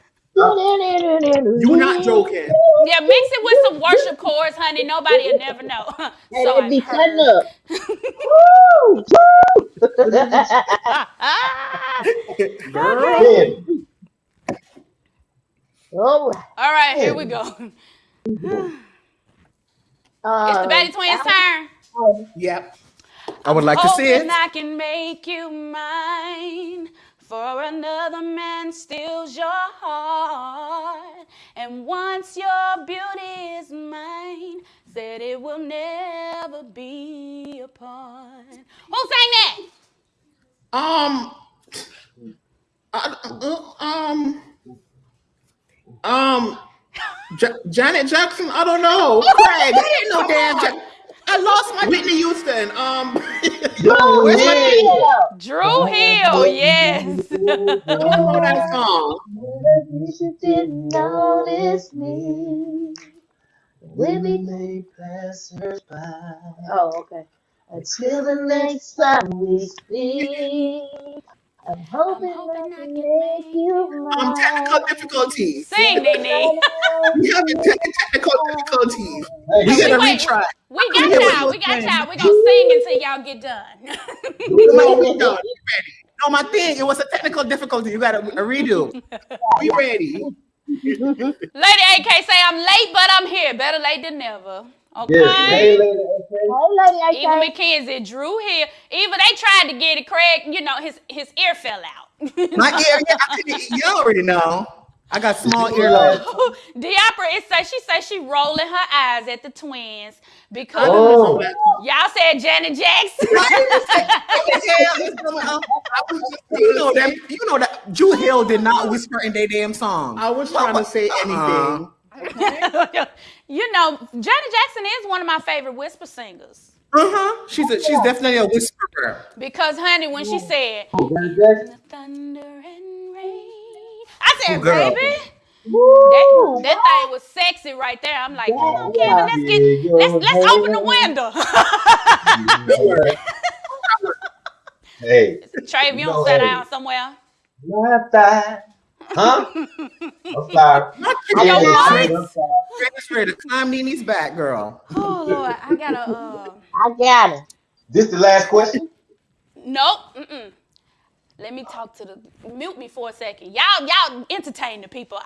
You're not joking. Yeah, mix it with some worship chords, honey. Nobody will never know. *laughs* So it be I've cutting up. *laughs* Woo! Woo! Ken, All right. All right, here we go. Uh, *sighs* It's the Betty Twins' turn. Yep. I would like to see Hoping it. I can make you mine. For another man steals your heart. And once your beauty is mine, said it will never be apart. Who sang that? Um. um. Um. Ja- Janet Jackson. I don't know. Craig. I didn't know damn. Ja- I lost my Whitney Houston. Um. *laughs* Joe Where's Hill. Yeah. Dru Hill, yes. I don't know that song. You didn't notice me. When we may passers by. Oh, okay. Until the next time we speak, I'm hoping, hoping I I can can make make you you Um, technical difficulties. Sing, Nene. We have te- technical difficulties. Hey, We We gotta wait. retry. We Yeah, got y'all. We got y'all. We gonna sing until y'all get done. *laughs* No, no, no, my thing, it was a technical difficulty. You gotta a redo. We ready. Lady AK say I'm late, but I'm here. Better late than never. Okay. Yes, hey, lady. Hey, lady, Even AK. Mackenzie, Drew here. Even they tried to get it. Craig, you know his his ear fell out. My ear, yeah, I couldn't- you already know. I got small *laughs* earlobes. Diapra, it say she says she rolling her eyes at the twins because Oh. y'all said Janet Jackson. What the hell is going on? I was just- You know that you know that Dru Hill did not whisper in their damn song. I was trying to say Uh-uh. anything. *laughs* you know, Janet Jackson is one of my favorite whisper singers. Uh-huh. She's a, she's definitely a whisperer. Because, honey, when she said Janet Jackson. the thunder and rain, I said, Oh, girl. baby, Woo! that, that thing was sexy right there. I'm like, come on, Yeah. Kevin, let's get let's let's open the window. *laughs* Hey, Trey, if you No, don't sit down somewhere. Not that. Huh? I'm sorry. Not Your Yeah, voice? I'm sorry. Ready to climb Nene's back, girl. Oh Lord, I gotta. Uh, I got it. This the last question? nope. Mm-mm. Let me talk to the. Mute me for a second. Y'all, y'all entertain the people.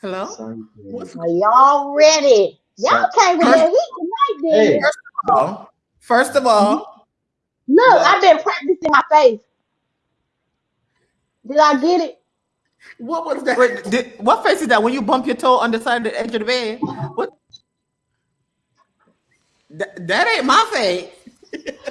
Hello? Are y'all ready? Y'all came with that heat tonight, then. Hey. Oh, First of all, Look, I've been practicing my face. Did I get it? what was that? Wait, did, what face is that when you bump your toe on the side of the edge of the bed? What? That, that ain't my face.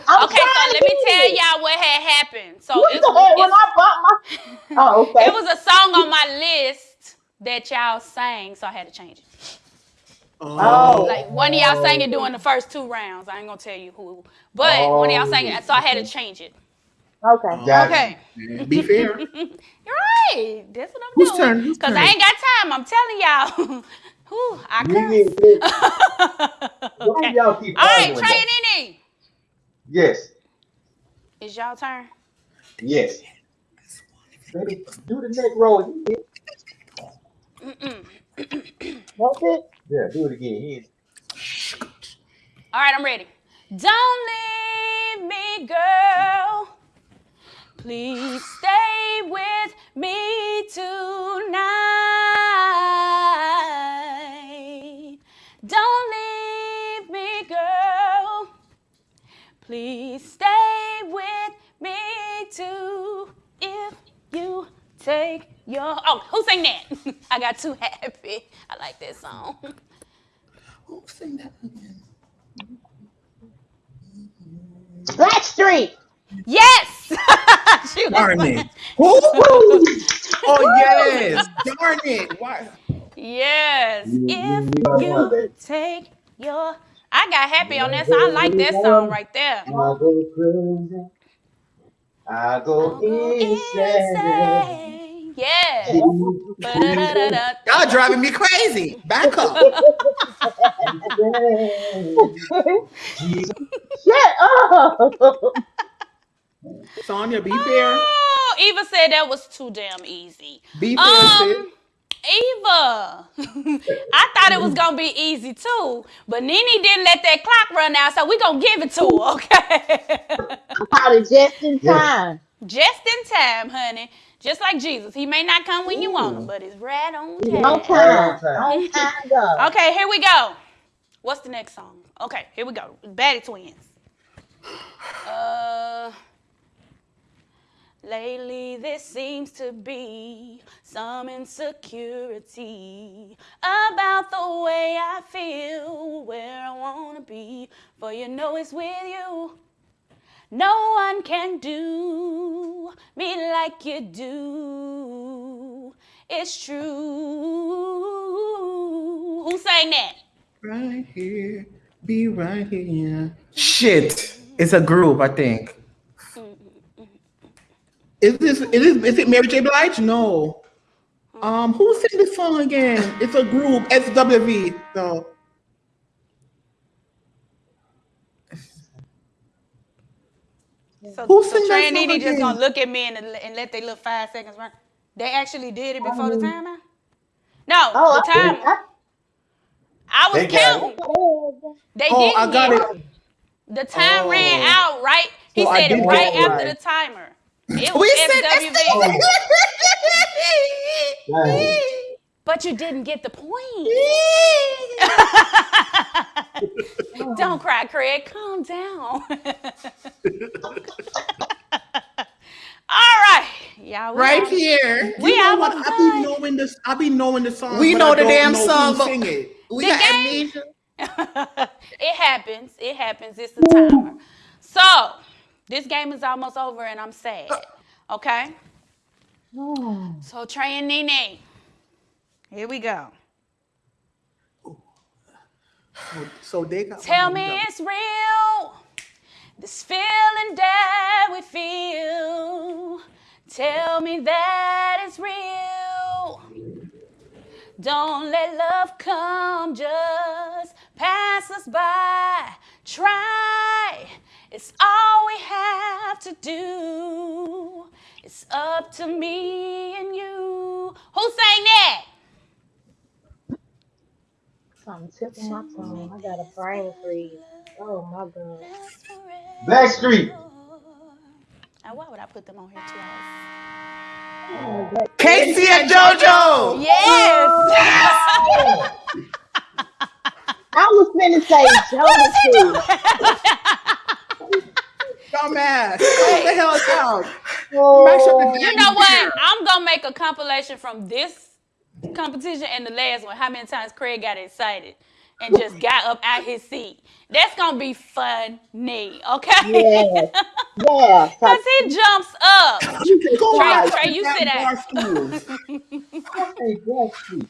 I'm Okay, so let me get tell y'all what had happened. So What it, the hell when I bought my? *laughs* Oh, okay. it was a song on my list that y'all sang, so I had to change it. Oh. oh. Like one of y'all sang it during the oh. first two rounds. I ain't gonna tell you who, but one of y'all sang it, so I had to oh. change it. Okay. Got it. Okay, Be fair. *laughs* you're right. That's what I'm Whose doing. turn? Cause? I ain't got time. I'm telling y'all. *laughs* Whew, I You curse. get it. Why okay. y'all keep All right, arguing Trey that? and Nene. Yes. It's y'all turn. Yes. Baby, do the next roll. Mm-mm. *clears throat* That's it. Yeah, do it again. Yes. All right, I'm ready. Don't leave me, girl. Please stay with me tonight. Don't leave me, girl. Please stay with me too. If you take your oh, who sang that? *laughs* I got too happy. I like that song. Who sang that again? Blackstreet. Yes. *laughs* she Darn like- it. Who? *laughs* Oh yes. Darn it. Why? Yes. If you know you that. take your I got happy on that song. I like that song right there. I go crazy. I go insane. Yeah. Y'all driving me crazy. Back up. *laughs* Jesus. Shut up. Sonya, be fair. Oh, Eva said that was too damn easy. Be fair, sis. Um, Eva, *laughs* I thought it was gonna be easy too, but Nene didn't let that clock run out, so we gonna give it to her, *laughs* okay? I called it just in time. Just in time, honey. Just like Jesus, he may not come when you want him, but it's right on On time. time. time. On time, Okay, here we go. What's the next song? Okay, here we go. Baddie Twins. Uh, lately there seems to be some insecurity about the way I feel, where I wanna be. For you know it's with you. No one can do me like you do. It's true. Who sang that? Right here. Be right here. Shit. It's a group, I think. Is this is, this, is it Mary J. Blige? No. Um, who sang this song again? It's a group, SWV. No. So, Who so sing that Trey and song Nene just gonna look at me and, and let their little five seconds run. They actually did it before the timer. No, Oh, the I, timer. I, I was They counting. They Oh, didn't I got get it. The time ran Oh. out, right? He So said it didn't right after right. the timer. It We said SWV. But you didn't get the point. *laughs* Don't cry, Craig. Calm down. *laughs* All right. Y'all, we right out. here. We you know what? I done. be knowing this. I be knowing the song. We know I the damn know song, but- sing it? We The got game- amnesia. *laughs* it happens. It happens. It's the timer. So, this game is almost over and I'm sad. *gasps* Okay? oh. So, Trey and Nene, here we go. So they got. Tell me it's real. This feeling that we feel. Tell me that it's real. Don't let love come just pass us by. Try. It's all we have to do. It's up to me and you. Who sang that? Something tip of my tongue. I got a brain freeze. Oh my god. Backstreet. Now, why would I put them on here twice? Oh, K-Ci and JoJo. Yes. *laughs* I was finna say *laughs* Jodeci. *laughs* Dumbass. *laughs* Calm the hell down. Oh, you know what? I'm gonna make a compilation from this competition and the last one. How many times Craig got excited and just got up out his seat? That's gonna be funny, okay? yeah. *laughs* Yeah. Cause he jumps up. You can go Trey, out. Trey, you sit down. *laughs*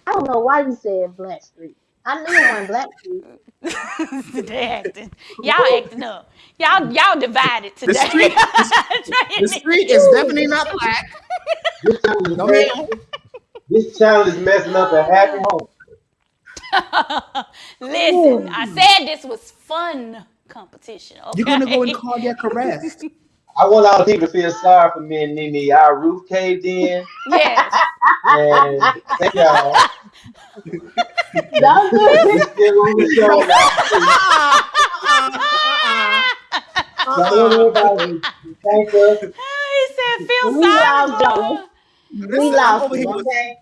I don't know why you said Blackstreet. I knew it wasn't Blackstreet. they acting. Y'all acting up. Y'all y'all divided today. street- Trey *laughs* The street is definitely not black. This child is, No, this child is messing up a happy *laughs* home. *laughs* Listen, I said this was fun competition. Okay? You're gonna go and in cardiac arrest. I want all the people to feel sorry for me and Nene. Our roof caved in, Yes. and thank y'all. Don't do We it. still on the show now. So thank us. he said, feel We sorry. lost for y'all. her." We Listen, I'm lost him, okay?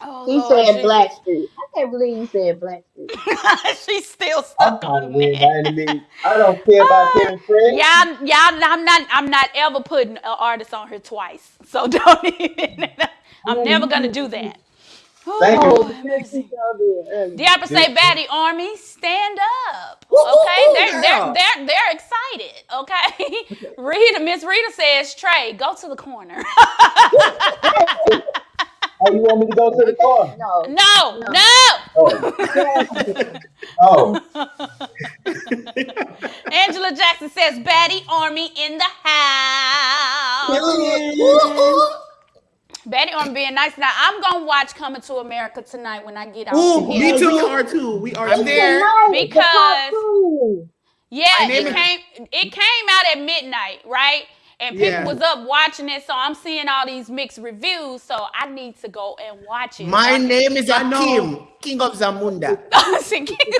Oh, He Lord said Jesus. Blackstreet. I can't believe you said Blackstreet. *laughs* She's still I'm stuck on to me. by any means. I don't care about uh, Kevin Fred. Y'all, y'all, I'm not, I'm not ever putting an artist on here twice. So *laughs* don't even. I'm never gonna do that. Thank you. Oh, Oh, the next you y'all did earlier. Diablo say, Baddie Army, stand up. Woo, woo, Okay, woo, they're, they're they're they're excited. Okay, *laughs* Rita, Miss Rita says, Trey, go to the corner. *laughs* Oh, you want me to go to the car? No. no, no. Oh, oh. *laughs* Angela Jackson says, Baddie Army in the house. Betty on being nice. Now I'm gonna watch Coming to America tonight when I get out. Oh, from me here. we too. are too. We are I'm too. there. Tonight, the Because- Yeah, My it came it came out at midnight, right? And people Yeah. was up watching it, so I'm seeing all these mixed reviews. So I need to go and watch it. My name is I. Akeem, King of Zamunda. *laughs*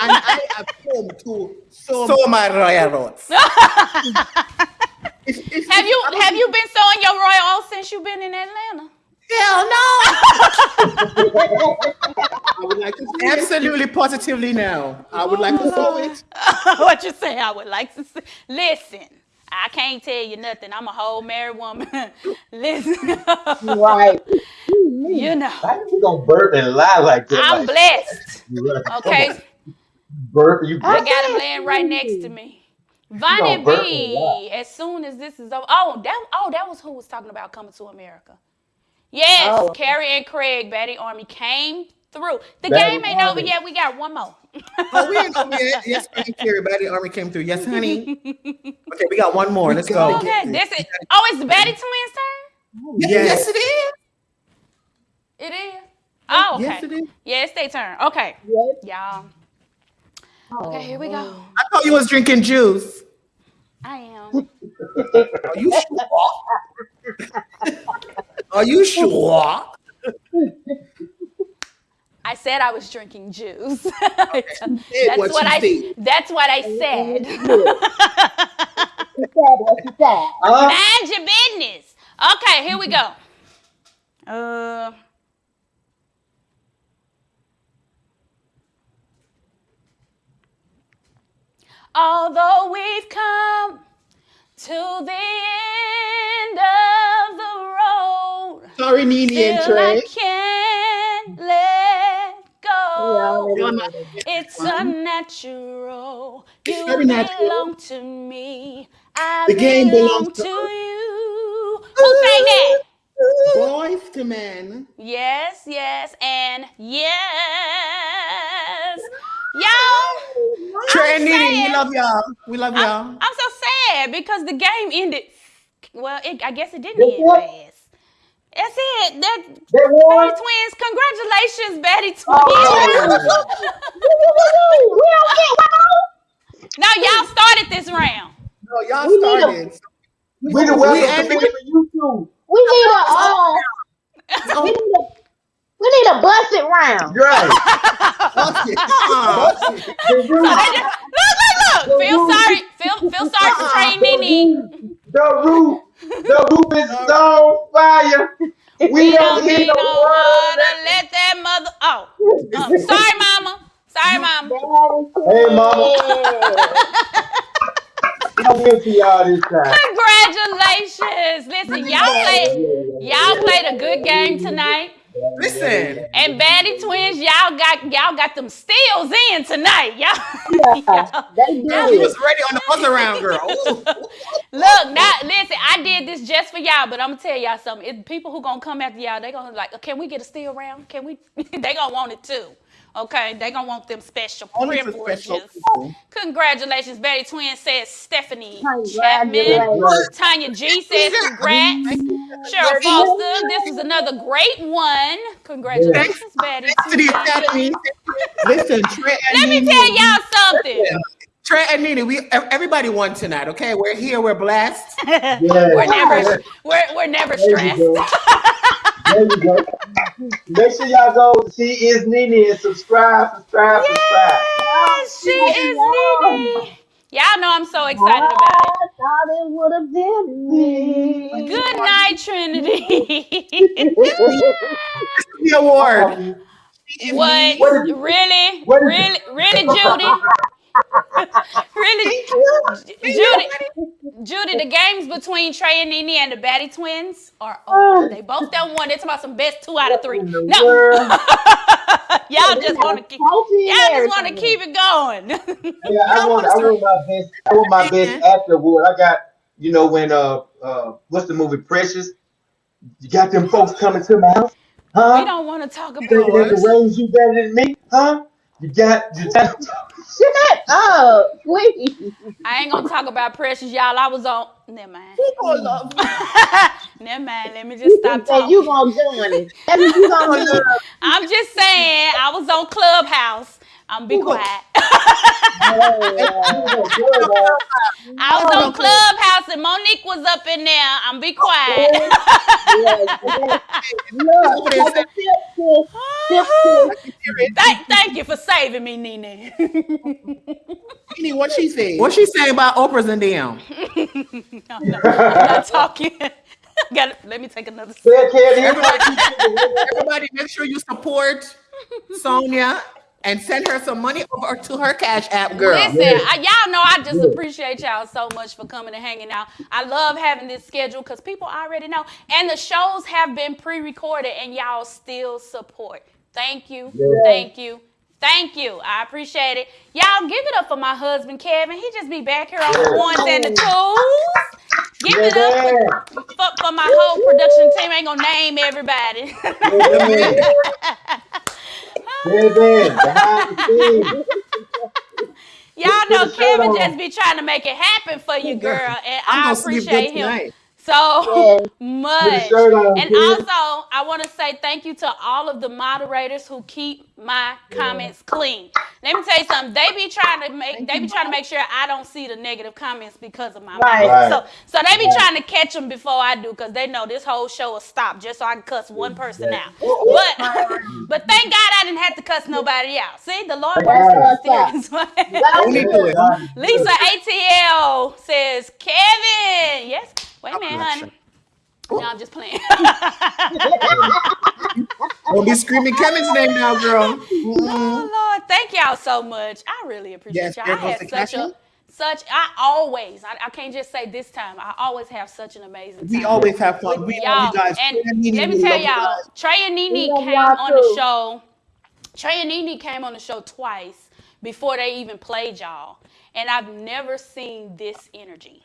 And I have come to so. So my royal roads. *laughs* it's, it's, have you have you been sewing your royal oats since you've been in Atlanta? Hell no. I would like to see it. Absolutely, positively now. I would like to sew it. *laughs* what you say? I would like to say. Listen, I can't tell you nothing. I'm a whole married woman. *laughs* Listen, Right. you know, How you gonna burp and lie like that? I'm like, blessed. *laughs* Okay. Burp, you I got him laying right next to me. Vonnie gonna burp B. a lot. As soon as this is over. Oh, that oh that was who was talking about coming to America. Yes, Oh. Carrie and Craig, Betty Army came through. The Betty game ain't over yet. We got one more. Oh, we ain't over yet. Yes, thank you. Everybody, army came through. Yes, honey. *laughs* Okay, we got one more. Let's go. okay, this is. Oh, it's the Betty twins' turn. Yes, Yes. yes, it is. It is. Oh, okay. Yes, it is. Yeah, it's their turn. Okay, Yes. y'all. Oh, Okay, here we go. I thought you was drinking juice. I am. *laughs* Are you sure? *laughs* Are you sure? *laughs* I said I was drinking juice. *laughs* said that's what what I. said. That's what I said. She said what she said. Huh? Mind your business. Okay, here we go. Uh. Although we've come to the end of the road, Sorry, Nene and still I Trey. can't let go. Yeah, You're not- It's unnatural. You very natural. belong to me. I The game belong belongs to to you. Who sang that? Boyz II Men. Yes, yes, and yes. Y'all, Trey and Nene, saying- we love y'all. We love y'all. I'm, I'm so sad because the game ended. Well, it, I guess it didn't That's end fast. That's it. That Betty Twins. Congratulations, Betty Twins. Oh. *laughs* We don't get one. now y'all started this round. No, y'all We need a- started. We the We welcome ended- to for you too. We need a uh, *laughs* we need a we need a busted round. Right. Fuck it. Uh-uh. The roof, Look, look, look. Feel sorry. Feel feel sorry for Trey and Nene. the roof, the roof is on fire. *laughs* We, We don't don't need need no no water. water. Let that mother. Oh, um, sorry, mama. Sorry, mama. Hey, mama. I'm with y'all this time. Congratulations. Listen, y'all played. Y'all played a good game tonight. Listen, And Baddie Twins, y'all got y'all got them steals in tonight. Y'all, *laughs* y'all- she was ready on the buzz around, girl. *laughs* Look, now listen, I did this just for y'all, but I'm gonna tell y'all something. It, people who gonna come after y'all, they gonna like, can we get a steal round? Can we? *laughs* they gonna want it too. Okay, they gonna want them special Only privileges. special. Congratulations, Betty Twin says Stephanie Chapman. Tanya G says congrats. Cheryl Foster, this is another great one. Congratulations, Betty Thanks to the Twin. Academy. Listen, Let me tell y'all something. Trey and Nene, we everybody won tonight. Okay, we're here. We're blessed. Yeah. We're never we're, we're never stressed. *laughs* go. There you go. Make sure y'all go see Is Nene and subscribe, subscribe, subscribe. Yes, she is Nene. Y'all know I'm so excited about it. I thought it would have been me. Good night, Trinity. The award. what? What is- Really? what is- Really? Really, Judy? *laughs* really? Judy? Judy, the games between Trey and Nene and the Baddie twins are *sighs* over. They both done won. They're talking about some best two out of three. No. world. *laughs* y'all just want to keep y'all just want to keep it going. *laughs* Yeah, I want, I want my best. I want my best actor award. I got, you know, when uh, uh, what's the movie Precious? You got them folks coming to my house, huh? we huh? don't want to talk Thinking about they can raise you better than me, huh? You got, you got. Shut up, oh, please. I ain't gonna talk about precious, y'all. I was on. Never mind. People love. *laughs* Never mind. Let me just stop Say you talking. gonna join it. You gonna. *laughs* I'm just saying. I was on Clubhouse. I'm be quiet. *laughs* I was on oh, Clubhouse and Mo'Nique was up in there. I'm be quiet. Oh, *laughs* Look, like a tip, sis. Tip, sis. Uh-huh. thank, thank you for saving me, Nene. Nene, what she say? What's she saying about Oprah's and them? *laughs* I'm, not, I'm not talking. Got let me take another sip. Say it, Kevin. Everybody, everybody, make sure you support Sonya and send her some money over to her Cash App, girl. Listen, I, y'all know I just appreciate y'all so much for coming and hanging out. I love having this schedule because people already know. And the shows have been pre recorded and y'all still support. Thank you. Thank you. Thank you. I appreciate it. Y'all give it up for my husband, Kevin. He just be back here on the ones and the twos. Give it up for, for, for my whole production team. I ain't gonna name everybody. *laughs* Kevin, behind the scenes. Y'all know Kevin just be trying to make it happen for you, girl, and I gonna sleep good appreciate him so *laughs* Yes. much. Put the shirt on, And also, I want to say thank you to all of the moderators who keep my comments clean. Let me tell you something. They be trying to make they be trying to make sure I don't see the negative comments because of my Right. mouth. Right. So so they be Right. trying to catch them before I do because they know this whole show will stop just so I can cuss one person out. But *laughs* but thank God I didn't have to cuss nobody out. See, the Lord works in mysterious ways. Only do it. Lisa ATL says, Kevin. Yes. Wait a minute, honey. No, I'm just playing. *laughs* Don't be screaming Kevin's name now, girl. oh Lord, thank y'all so much. I really appreciate Yes, y'all. I goes had the such a such I always I, I can't just say this time. I always have such an amazing time. We always have fun. We love y'all. you guys. And Trey Nene, let me tell you y'all, guys. Trey and Nene came on too. the show. Trey and Nene came on the show twice before they even played y'all. And I've never seen this energy.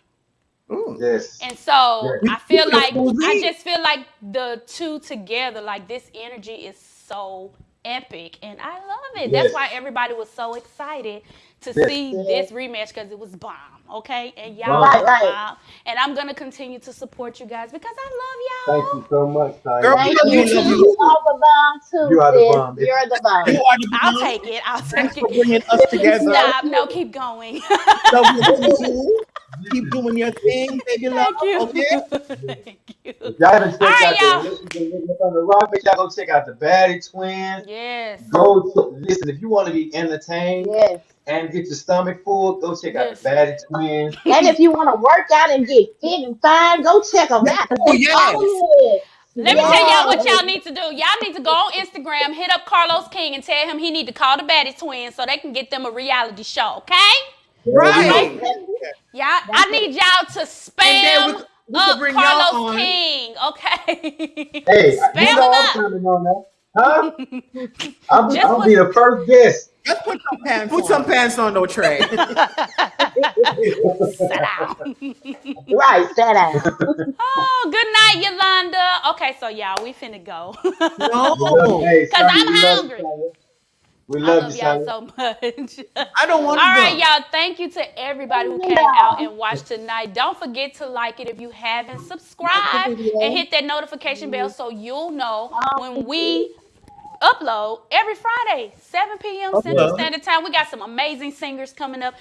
Ooh. Yes. And so Yeah. I feel like I just feel like the two together, like this energy is so epic, and I love it. That's why everybody was so excited to Yes. see this rematch because it was bomb. Okay, and y'all Right, right. bomb, and I'm gonna continue to support you guys because I love y'all. Thank you so much, Tanya. Girl, Thank you. You, you are the bomb too, You are the sis. bomb. You're the bomb. You are the I'll take it. I'll Thanks take for it. bringing us *laughs* together. Stop. No, keep going. *laughs* Love you too. Keep doing your thing, baby love. Thank you. Okay. *laughs* Thank you. Y'all haven't checked All right, out y'all. the Listen to Living on the Rock, make y'all go check out the Baddie Twins. Yes. Go to, listen, if you want to be entertained Yes. and get your stomach full, go check out the Listen. Baddie Twins. *laughs* And if you want to work out and get fit and fine, go check them out. Oh, yes. yes. Let me tell y'all what y'all need to do. Y'all need to go on Instagram, hit up Carlos King, and tell him he need to call the Baddie Twins so they can get them a reality show. Okay? Right. Y'all, I need y'all to And spam then we- we up bring y'all Carlos on. King. Okay? *laughs* Hey, you Spam know them I'm up. coming on that. Huh? *laughs* I'm, Just I'll put- be the first guest. Just put some pants Put on. some pants on, no tray. *laughs* Sit down. Right, sit down. oh, good night, Yolanda. Okay, so y'all, we finna go. No. Cause Sonya, I'm we love hungry. Sonya. We I love, love you, y'all so much. *laughs* I don't want All to right, go. y'all. Thank you to everybody who came out and watched tonight. Don't forget to like it if you haven't. Subscribe and hit that notification bell so you'll know when we upload every Friday, 7 p.m. Central Standard Time. We got some amazing singers coming up.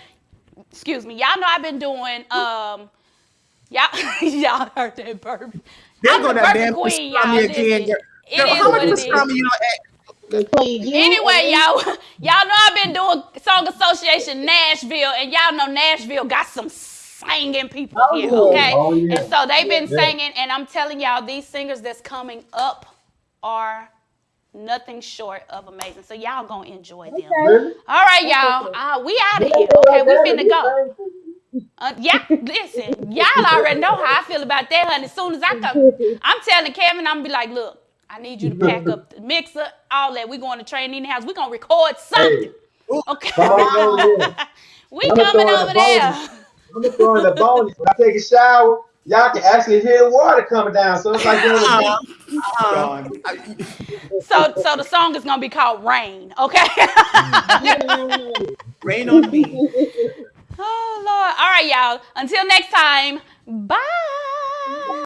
Excuse me. Y'all know I've been doing um y'all *laughs* y'all heard that burp. There I'm go the that damn queen, y'all. again. Girl, it Girl, is how much what it is. pastrami you know? Between you Anyway, y'all, y'all know I've been doing Song Association Nashville, and y'all know Nashville got some singing people Oh, here, okay? Oh, yeah. And so they've been Yeah. singing, and I'm telling y'all, these singers that's coming up are nothing short of amazing. So y'all gonna enjoy them. Really? All right, y'all. Uh, we out of here. Okay, we finna go. Uh, yeah, listen, y'all already know how I feel about that, honey. As soon as I come, I'm telling Kevin, I'm gonna be like, look, I need you to pack up the mixer, all that. We're going to train in the house. We're gonna record something. Hey, Okay. come on over there. we I'ma coming over the there. bonus. I'm gonna throw in the bonus. When I take a shower, y'all can actually hear water coming down. So it's like you're on a *laughs* beach. *laughs* Uh, So so the song is gonna be called Rain, okay? *laughs* rain on me. oh Lord. All right, y'all. Until next time. Bye.